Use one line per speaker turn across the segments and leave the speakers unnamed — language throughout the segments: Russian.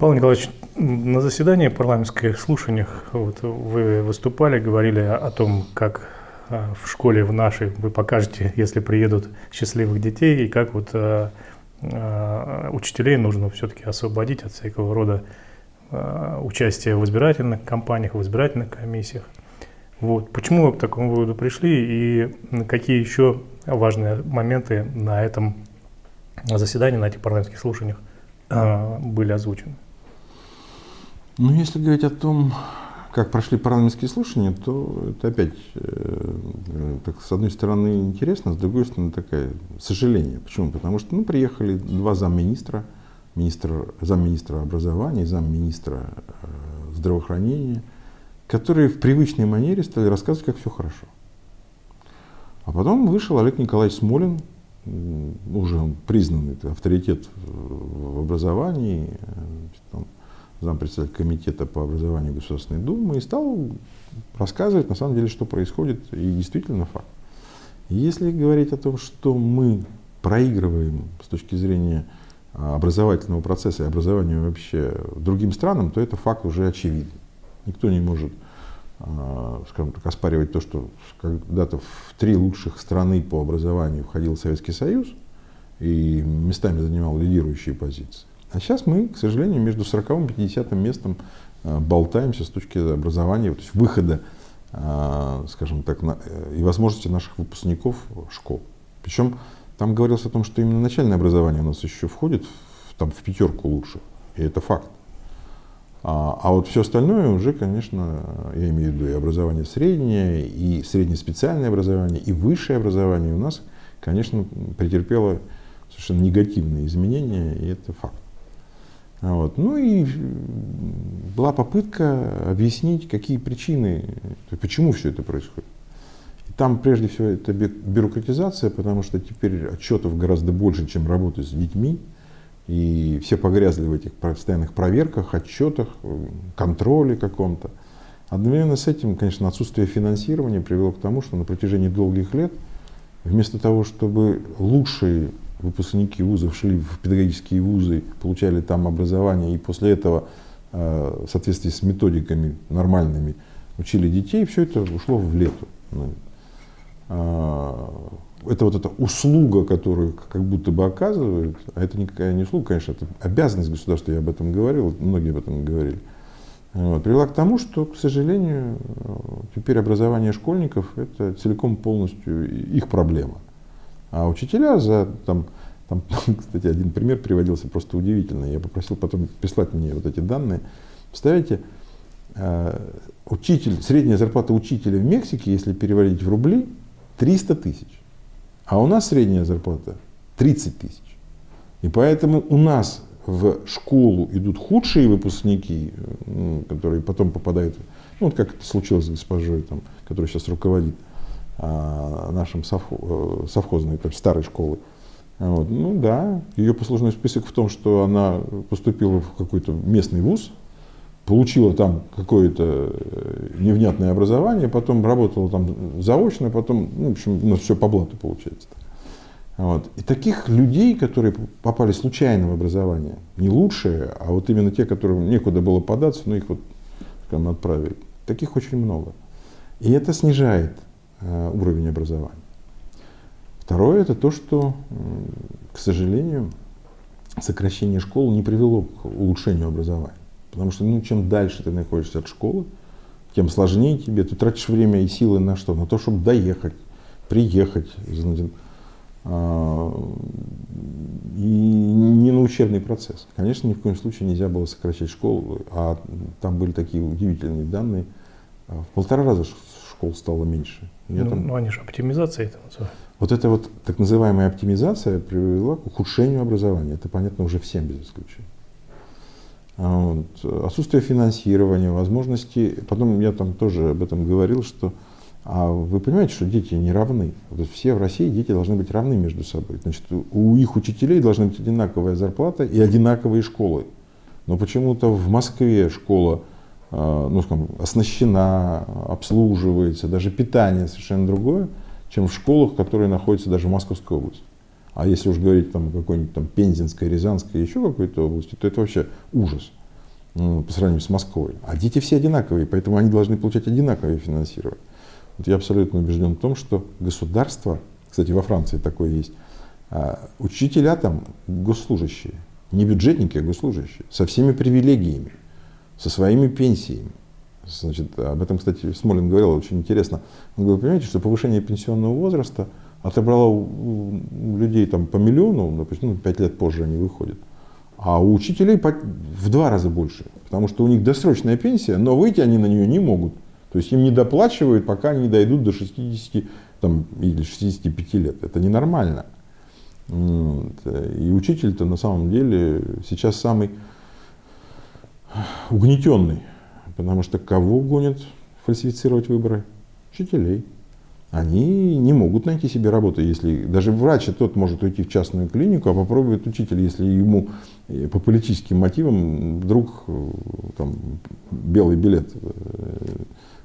Павел Николаевич, на заседании парламентских слушаниях вот, вы выступали, говорили о том, как а, в школе в нашей вы покажете, если приедут счастливых детей, и как вот а, а, учителей нужно все-таки освободить от всякого рода а, участия в избирательных кампаниях, в избирательных комиссиях. Вот. Почему вы к такому выводу пришли и какие еще важные моменты на этом заседании, на этих парламентских слушаниях а, были озвучены?
Ну, если говорить о том, как прошли парламентские слушания, то это опять, э, так, с одной стороны, интересно, с другой стороны, такое сожаление. Почему? Потому что ну, приехали два замминистра, министр, замминистра образования замминистра э, здравоохранения, которые в привычной манере стали рассказывать, как все хорошо. А потом вышел Олег Николаевич Смолин, уже признанный авторитет в образовании, зампредседатель комитета по образованию Государственной Думы, и стал рассказывать на самом деле, что происходит, и действительно факт. Если говорить о том, что мы проигрываем с точки зрения а, образовательного процесса и образования вообще другим странам, то это факт уже очевиден. Никто не может а, скажем так, оспаривать то, что когда-то в три лучших страны по образованию входил Советский Союз и местами занимал лидирующие позиции. А сейчас мы, к сожалению, между 40 и 50 местом а, болтаемся с точки образования, то есть выхода, а, скажем так, э, и возможности наших выпускников школ. Причем там говорилось о том, что именно начальное образование у нас еще входит там, в пятерку лучших, и это факт. А, а вот все остальное уже, конечно, я имею в виду и образование среднее, и среднеспециальное образование, и высшее образование у нас, конечно, претерпело совершенно негативные изменения, и это факт. Вот. Ну и была попытка объяснить, какие причины, почему все это происходит. И там прежде всего это бюрократизация, потому что теперь отчетов гораздо больше, чем работы с детьми. И все погрязли в этих постоянных проверках, отчетах, контроле каком-то. Одновременно с этим, конечно, отсутствие финансирования привело к тому, что на протяжении долгих лет, вместо того, чтобы лучшие выпускники вузов шли в педагогические вузы, получали там образование и после этого э, в соответствии с методиками нормальными учили детей, все это ушло в лету. Ну, а, это вот эта услуга, которую как будто бы оказывают, а это никакая не услуга, конечно, это обязанность государства, я об этом говорил, многие об этом говорили, вот, привела к тому, что, к сожалению, теперь образование школьников – это целиком полностью их проблема. А учителя за, там, там, кстати, один пример приводился просто удивительно, я попросил потом прислать мне вот эти данные. Представляете, э, учитель, средняя зарплата учителя в Мексике, если переводить в рубли, 300 тысяч. А у нас средняя зарплата 30 тысяч. И поэтому у нас в школу идут худшие выпускники, ну, которые потом попадают, ну вот как это случилось с госпожой, там, которая сейчас руководит нашим совхоз, э, совхозной, там, старой школы. Вот. Ну да, ее послужной список в том, что она поступила в какой-то местный вуз, получила там какое-то э, невнятное образование, потом работала там заочно, потом, ну, в общем, у нас все по блату получается. Вот. И таких людей, которые попали случайно в образование, не лучшие, а вот именно те, которым некуда было податься, но их вот скажем, отправили, таких очень много. И это снижает уровень образования. Второе, это то, что, к сожалению, сокращение школ не привело к улучшению образования. Потому что ну, чем дальше ты находишься от школы, тем сложнее тебе. Ты тратишь время и силы на что? На то, чтобы доехать, приехать. А, и не на учебный процесс. Конечно, ни в коем случае нельзя было сокращать школу, а там были такие удивительные данные. А, в полтора раза школ стало меньше.
Я ну, там... ну, они же оптимизация это называют.
Вот эта вот так называемая оптимизация привела к ухудшению образования. Это понятно уже всем без исключения. А вот. Отсутствие финансирования, возможности. Потом я там тоже об этом говорил, что а вы понимаете, что дети не равны. Вот все в России дети должны быть равны между собой. Значит, у их учителей должна быть одинаковая зарплата и одинаковые школы. Но почему-то в Москве школа ну, скажем, оснащена, обслуживается, даже питание совершенно другое, чем в школах, которые находятся даже в Московской области. А если уж говорить там какой-нибудь там Пензенской, Рязанской, еще какой-то области, то это вообще ужас. ну, по сравнению с Москвой. А дети все одинаковые, поэтому они должны получать одинаковое финансирование. Вот я абсолютно убежден в том, что государство, кстати, во Франции такое есть, а, учителя там госслужащие, не бюджетники, а госслужащие, со всеми привилегиями, со своими пенсиями. Значит, об этом, кстати, Смолин говорил очень интересно. Он говорил, понимаете, что повышение пенсионного возраста отобрало у людей там, по миллиону, допустим, ну, 5 лет позже они выходят. А у учителей в два раза больше, потому что у них досрочная пенсия, но выйти они на нее не могут. То есть им не доплачивают, пока они не дойдут до 60 там, или 65 лет. Это ненормально. И учитель-то на самом деле сейчас самый угнетенный, потому что кого гонят фальсифицировать выборы? Учителей они не могут найти себе работу. Если даже врач, тот может уйти в частную клинику, а попробует учитель, если ему э, по политическим мотивам вдруг э, там, белый билет э,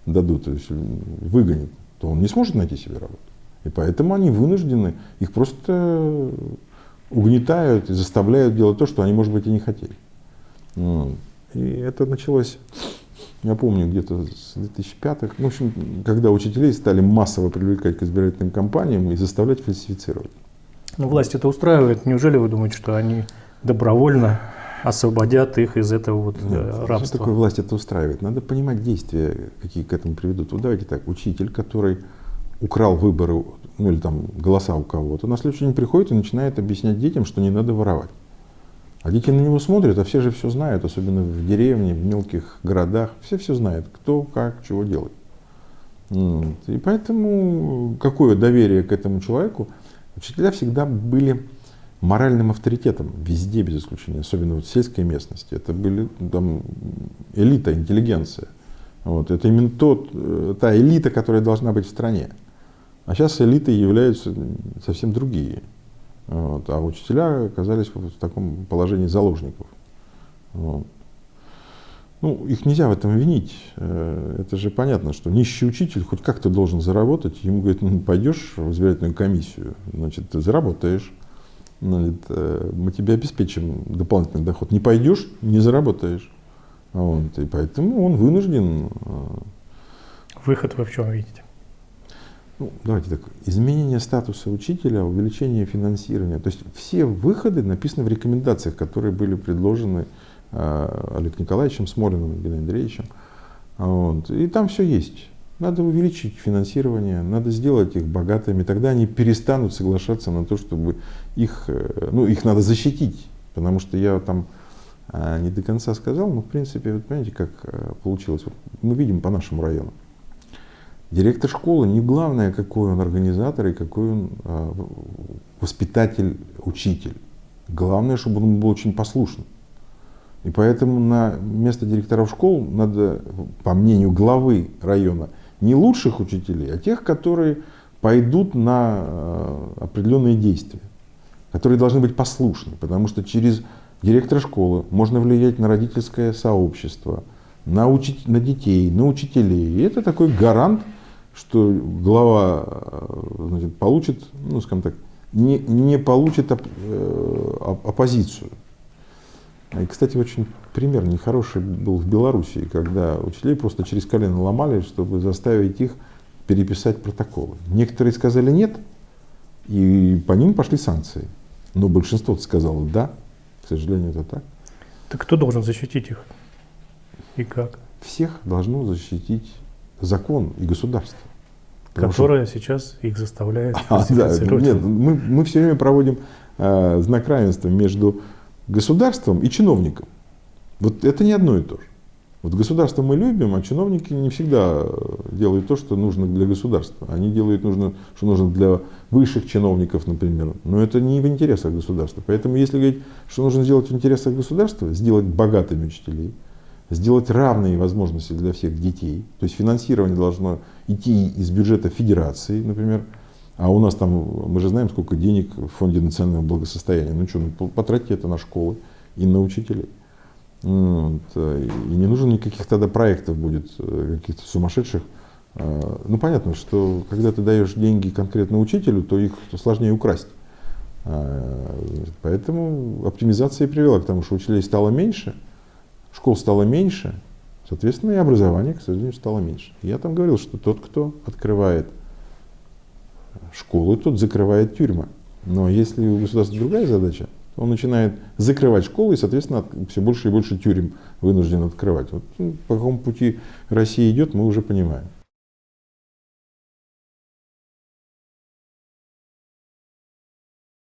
дадут, то есть выгонят, то он не сможет найти себе работу. И поэтому они вынуждены, их просто угнетают и заставляют делать то, что они, может быть, и не хотели. И это началось я помню, где-то с 2005 х в общем, когда учителей стали массово привлекать к избирательным кампаниям и заставлять фальсифицировать.
Ну, власть это устраивает. Неужели вы думаете, что они добровольно освободят их из этого вот Нет, э, рабства?
Что такое власть это устраивает? Надо понимать действия, какие к этому приведут. Вот давайте так, учитель, который украл выборы, ну или там голоса у кого-то, на следующий день приходит и начинает объяснять детям, что не надо воровать. А дети на него смотрят, а все же все знают, особенно в деревне, в мелких городах. Все все знают, кто, как, чего делает. И поэтому какое доверие к этому человеку? Учителя всегда были моральным авторитетом везде, без исключения, особенно в сельской местности. Это были там, элита, интеллигенция. Вот. Это именно тот, э, та элита, которая должна быть в стране. А сейчас элитой являются совсем другие. Вот, а учителя оказались в таком положении заложников. Вот. Ну, их нельзя в этом винить. Э, это же понятно, что нищий учитель хоть как-то должен заработать. Ему говорят, ну, пойдешь в избирательную комиссию, значит, ты заработаешь. Значит, э, мы тебе обеспечим дополнительный доход. Не пойдешь, не заработаешь. Вот, и поэтому он вынужден. Э,
Выход вы в чем видите?
Ну, давайте так, изменение статуса учителя, увеличение финансирования. То есть все выходы написаны в рекомендациях, которые были предложены э, Олег Николаевичем Смолиным и Геннадием Андреевичем. Вот. И там все есть. Надо увеличить финансирование, надо сделать их богатыми, тогда они перестанут соглашаться на то, чтобы их, э, ну, их надо защитить. Потому что я там э, не до конца сказал, но в принципе, вот понимаете, как э, получилось. Мы видим по нашему району. Директор школы не главное, какой он организатор и какой он э, воспитатель, учитель. Главное, чтобы он был очень послушным. И поэтому на место директоров школ надо, по мнению главы района, не лучших учителей, а тех, которые пойдут на э, определенные действия, которые должны быть послушны, потому что через директора школы можно влиять на родительское сообщество, на, учить, на детей, на учителей. И это такой гарант что глава э, значит, получит, ну, скажем так, не, не получит оп, э, оппозицию. И, кстати, очень пример нехороший был в Белоруссии, когда учителей просто через колено ломали, чтобы заставить их переписать протоколы. Некоторые сказали нет, и по ним пошли санкции. Но большинство сказало да, к сожалению, это так.
Так кто должен защитить их? И как?
Всех должно защитить закон и государство.
Которое что... сейчас их заставляет
а, да, Нет, мы, мы все время проводим э, знак равенства между государством и чиновником. Вот это не одно и то же. Вот государство мы любим, а чиновники не всегда делают то, что нужно для государства. Они делают нужно, что нужно для высших чиновников, например. Но это не в интересах государства. Поэтому если говорить, что нужно сделать в интересах государства, сделать богатыми учителей – сделать равные возможности для всех детей. То есть финансирование должно идти из бюджета федерации, например. А у нас там, мы же знаем, сколько денег в фонде национального благосостояния. Ну что, ну, потратьте это на школы и на учителей. Вот. И не нужно никаких тогда проектов будет, э, каких-то сумасшедших. А, ну понятно, что когда ты даешь деньги конкретно учителю, то их сложнее украсть. Поэтому оптимизация привела к тому, что учителей стало меньше, школ стало меньше, соответственно, и образование, к сожалению, стало меньше. Я там говорил, что тот, кто открывает школы, тот закрывает тюрьмы. Но если у государства другая задача, он начинает закрывать школы и, соответственно, все больше и больше тюрем вынужден открывать. Вот, ну, по какому пути Россия идет, мы уже понимаем.